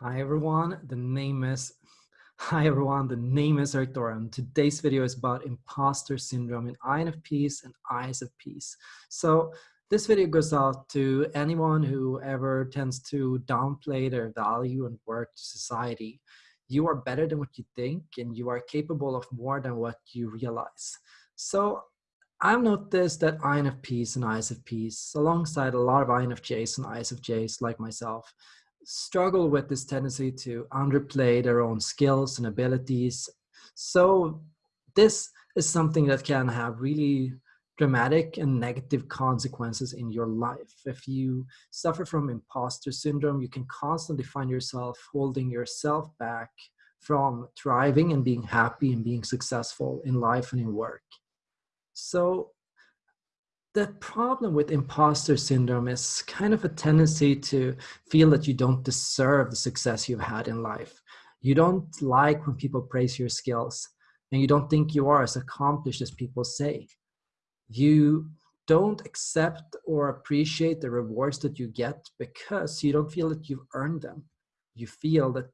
Hi everyone, the name is Hi everyone, the name is Eric. Today's video is about imposter syndrome in INFPs and ISFPs. So this video goes out to anyone who ever tends to downplay their value and worth to society. You are better than what you think and you are capable of more than what you realize. So I've noticed that INFPs and ISFPs, alongside a lot of INFJs and ISFJs like myself, struggle with this tendency to underplay their own skills and abilities. So this is something that can have really dramatic and negative consequences in your life. If you suffer from imposter syndrome, you can constantly find yourself holding yourself back from thriving and being happy and being successful in life and in work. So the problem with imposter syndrome is kind of a tendency to feel that you don't deserve the success you've had in life. You don't like when people praise your skills and you don't think you are as accomplished as people say. You don't accept or appreciate the rewards that you get because you don't feel that you've earned them. You feel that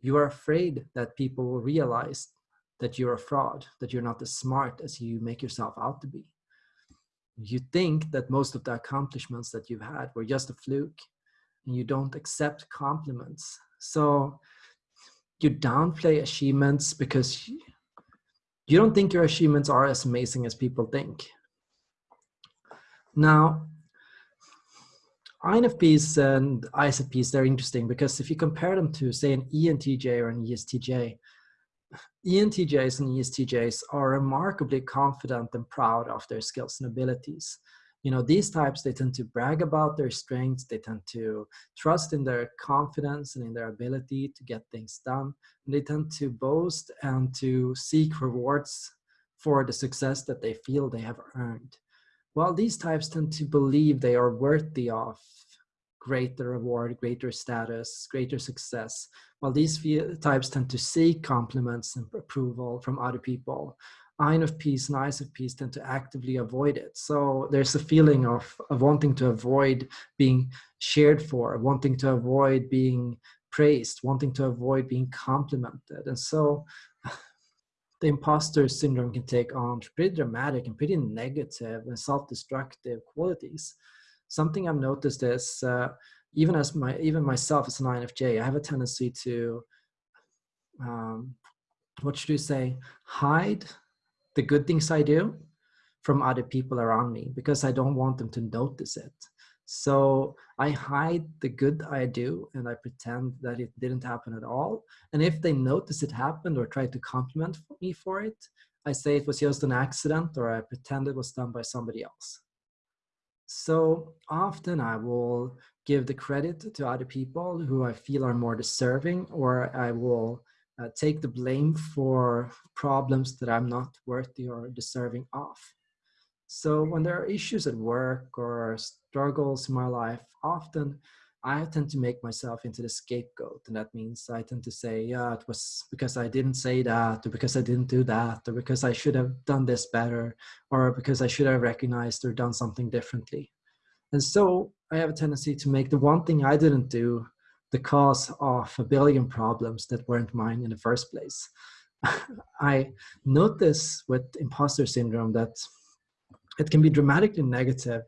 you are afraid that people will realize that you're a fraud, that you're not as smart as you make yourself out to be you think that most of the accomplishments that you've had were just a fluke and you don't accept compliments. So you downplay achievements because you don't think your achievements are as amazing as people think. Now INFPs and ISFPs, they're interesting because if you compare them to, say, an ENTJ or an ESTJ, ENTJs and ESTJs are remarkably confident and proud of their skills and abilities. You know, these types, they tend to brag about their strengths, they tend to trust in their confidence and in their ability to get things done. And they tend to boast and to seek rewards for the success that they feel they have earned. While these types tend to believe they are worthy of greater reward, greater status, greater success. While these types tend to seek compliments and approval from other people, INFPs and ISFPs tend to actively avoid it. So there's a feeling of, of wanting to avoid being shared for, wanting to avoid being praised, wanting to avoid being complimented. And so the imposter syndrome can take on pretty dramatic and pretty negative and self-destructive qualities something I've noticed is uh, even as my even myself as an INFJ, I have a tendency to um, what should you say hide the good things I do from other people around me because I don't want them to notice it. So I hide the good I do and I pretend that it didn't happen at all. And if they notice it happened or try to compliment me for it, I say it was just an accident or I pretend it was done by somebody else. So often I will give the credit to other people who I feel are more deserving, or I will uh, take the blame for problems that I'm not worthy or deserving of. So when there are issues at work or struggles in my life, often I tend to make myself into the scapegoat. And that means I tend to say, yeah, it was because I didn't say that, or because I didn't do that, or because I should have done this better, or because I should have recognized or done something differently. And so I have a tendency to make the one thing I didn't do the cause of a billion problems that weren't mine in the first place. I notice with imposter syndrome that it can be dramatically negative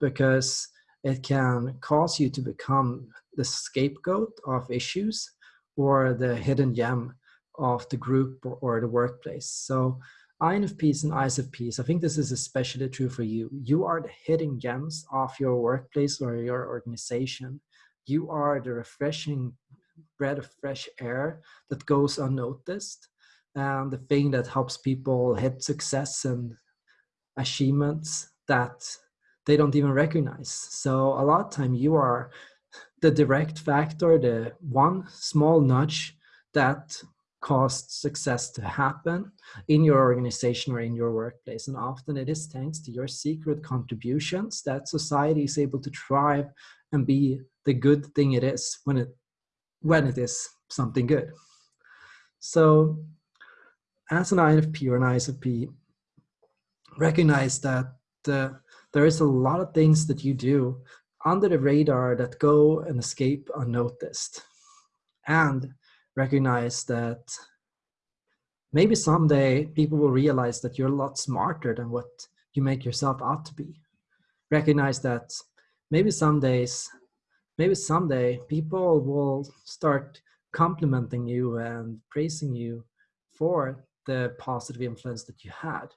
because it can cause you to become the scapegoat of issues or the hidden gem of the group or, or the workplace. So INFPs and ISFPs, I think this is especially true for you. You are the hidden gems of your workplace or your organization. You are the refreshing breath of fresh air that goes unnoticed and the thing that helps people hit success and achievements that they don't even recognize. So a lot of time you are the direct factor, the one small nudge that caused success to happen in your organization or in your workplace. And often it is thanks to your secret contributions that society is able to thrive and be the good thing it is when it when it is something good. So as an INFP or an ISFP, recognize that uh, there is a lot of things that you do under the radar that go and escape unnoticed. and recognize that maybe someday people will realize that you're a lot smarter than what you make yourself out to be recognize that maybe some days maybe someday people will start complimenting you and praising you for the positive influence that you had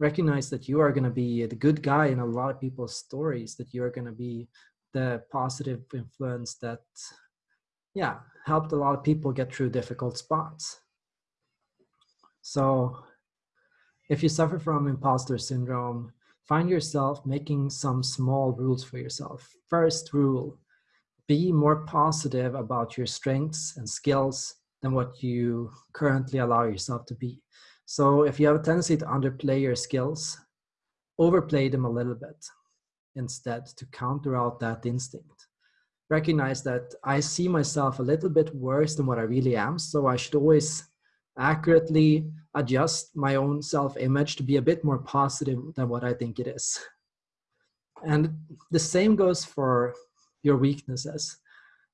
recognize that you are going to be the good guy in a lot of people's stories that you're going to be the positive influence that yeah helped a lot of people get through difficult spots. So if you suffer from imposter syndrome find yourself making some small rules for yourself. First rule be more positive about your strengths and skills than what you currently allow yourself to be so if you have a tendency to underplay your skills overplay them a little bit instead to counter out that instinct. Recognize that I see myself a little bit worse than what I really am, so I should always accurately adjust my own self image to be a bit more positive than what I think it is. And the same goes for your weaknesses.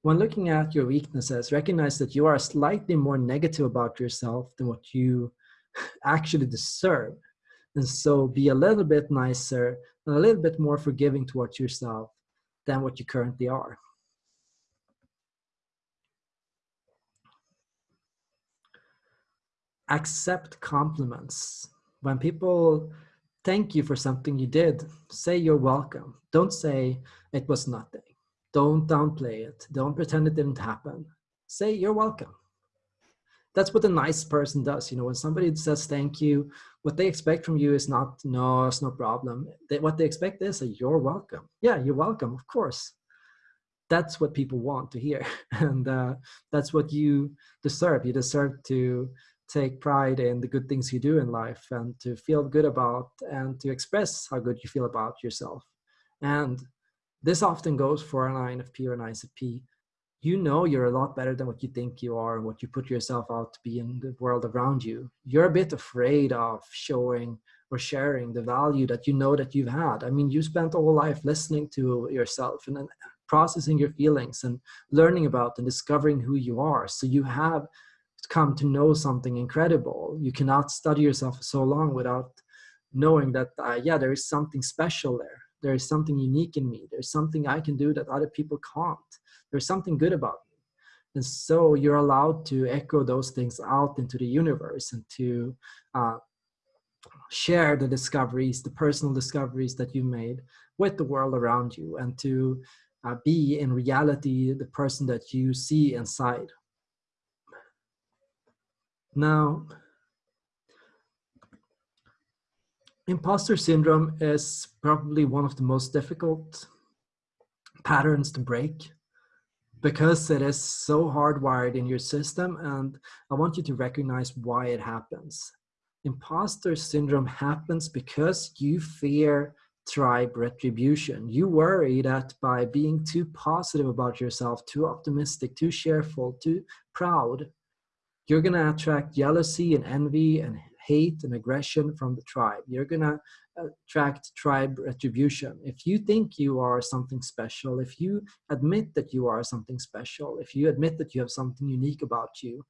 When looking at your weaknesses, recognize that you are slightly more negative about yourself than what you actually deserve. And so be a little bit nicer and a little bit more forgiving towards yourself than what you currently are. Accept compliments. When people thank you for something you did, say you're welcome. Don't say it was nothing. Don't downplay it. Don't pretend it didn't happen. Say you're welcome that's what a nice person does you know when somebody says thank you what they expect from you is not no it's no problem. They, what they expect is you're welcome. Yeah you're welcome of course. That's what people want to hear and uh, that's what you deserve. You deserve to take pride in the good things you do in life and to feel good about and to express how good you feel about yourself. And this often goes for an INFP or an ISFP you know you're a lot better than what you think you are what you put yourself out to be in the world around you. You're a bit afraid of showing or sharing the value that you know that you've had. I mean you spent all life listening to yourself and then processing your feelings and learning about and discovering who you are. So you have come to know something incredible. You cannot study yourself for so long without knowing that uh, yeah there is something special there. There is something unique in me. There's something i can do that other people can't there's something good about you. and so you're allowed to echo those things out into the universe and to uh, share the discoveries the personal discoveries that you made with the world around you and to uh, be in reality the person that you see inside now imposter syndrome is probably one of the most difficult patterns to break because it is so hardwired in your system and i want you to recognize why it happens imposter syndrome happens because you fear tribe retribution you worry that by being too positive about yourself too optimistic too cheerful too proud you're to attract jealousy and envy and hate and aggression from the tribe. You're to attract tribe retribution. If you think you are something special, if you admit that you are something special, if you admit that you have something unique about you,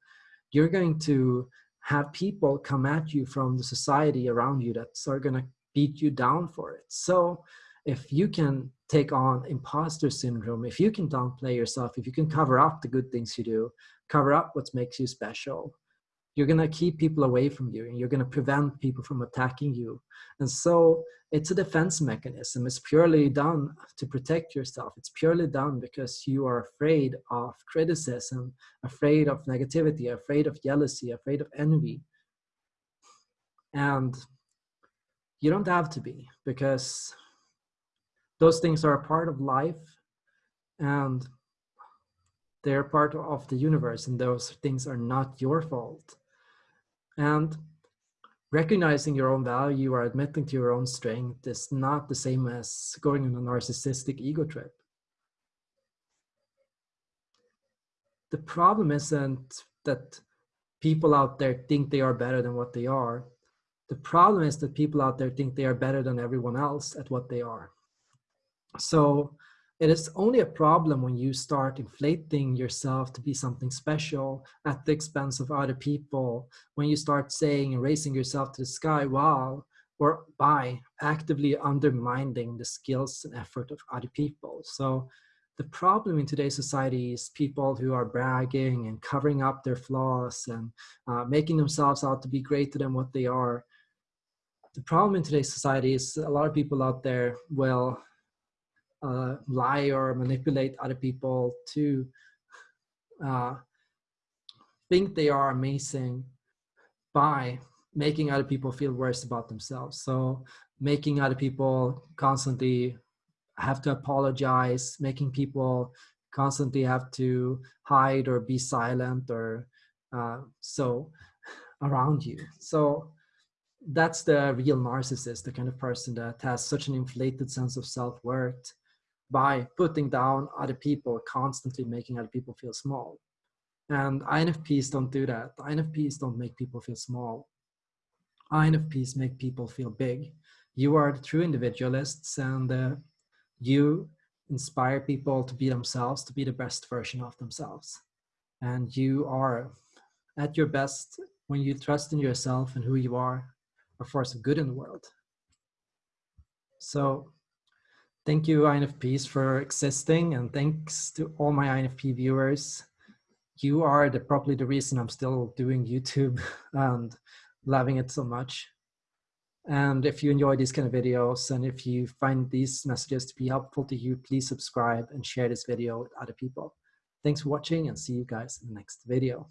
you're going to have people come at you from the society around you that are going to beat you down for it. So if you can take on imposter syndrome, if you can downplay yourself, if you can cover up the good things you do, cover up what makes you special, you're going to keep people away from you and you're going to prevent people from attacking you. And so it's a defense mechanism. It's purely done to protect yourself. It's purely done because you are afraid of criticism afraid of negativity afraid of jealousy afraid of envy. And you don't have to be because those things are a part of life and they're part of the universe and those things are not your fault and recognizing your own value or admitting to your own strength is not the same as going on a narcissistic ego trip. The problem isn't that people out there think they are better than what they are. The problem is that people out there think they are better than everyone else at what they are. So it is only a problem when you start inflating yourself to be something special at the expense of other people, when you start saying and raising yourself to the sky while or by actively undermining the skills and effort of other people. So the problem in today's society is people who are bragging and covering up their flaws and uh, making themselves out to be greater than what they are. The problem in today's society is a lot of people out there will uh, lie or manipulate other people to uh, think they are amazing by making other people feel worse about themselves. So making other people constantly have to apologize, making people constantly have to hide or be silent or uh, so around you. So that's the real narcissist, the kind of person that has such an inflated sense of self-worth by putting down other people, constantly making other people feel small. And INFPs don't do that. INFPs don't make people feel small. INFPs make people feel big. You are the true individualists and uh, you inspire people to be themselves, to be the best version of themselves. And you are at your best when you trust in yourself and who you are, a force of good in the world. So thank you INFPs for existing and thanks to all my INFP viewers. You are the, probably the reason I'm still doing YouTube and loving it so much. And if you enjoy these kind of videos and if you find these messages to be helpful to you, please subscribe and share this video with other people. Thanks for watching and see you guys in the next video.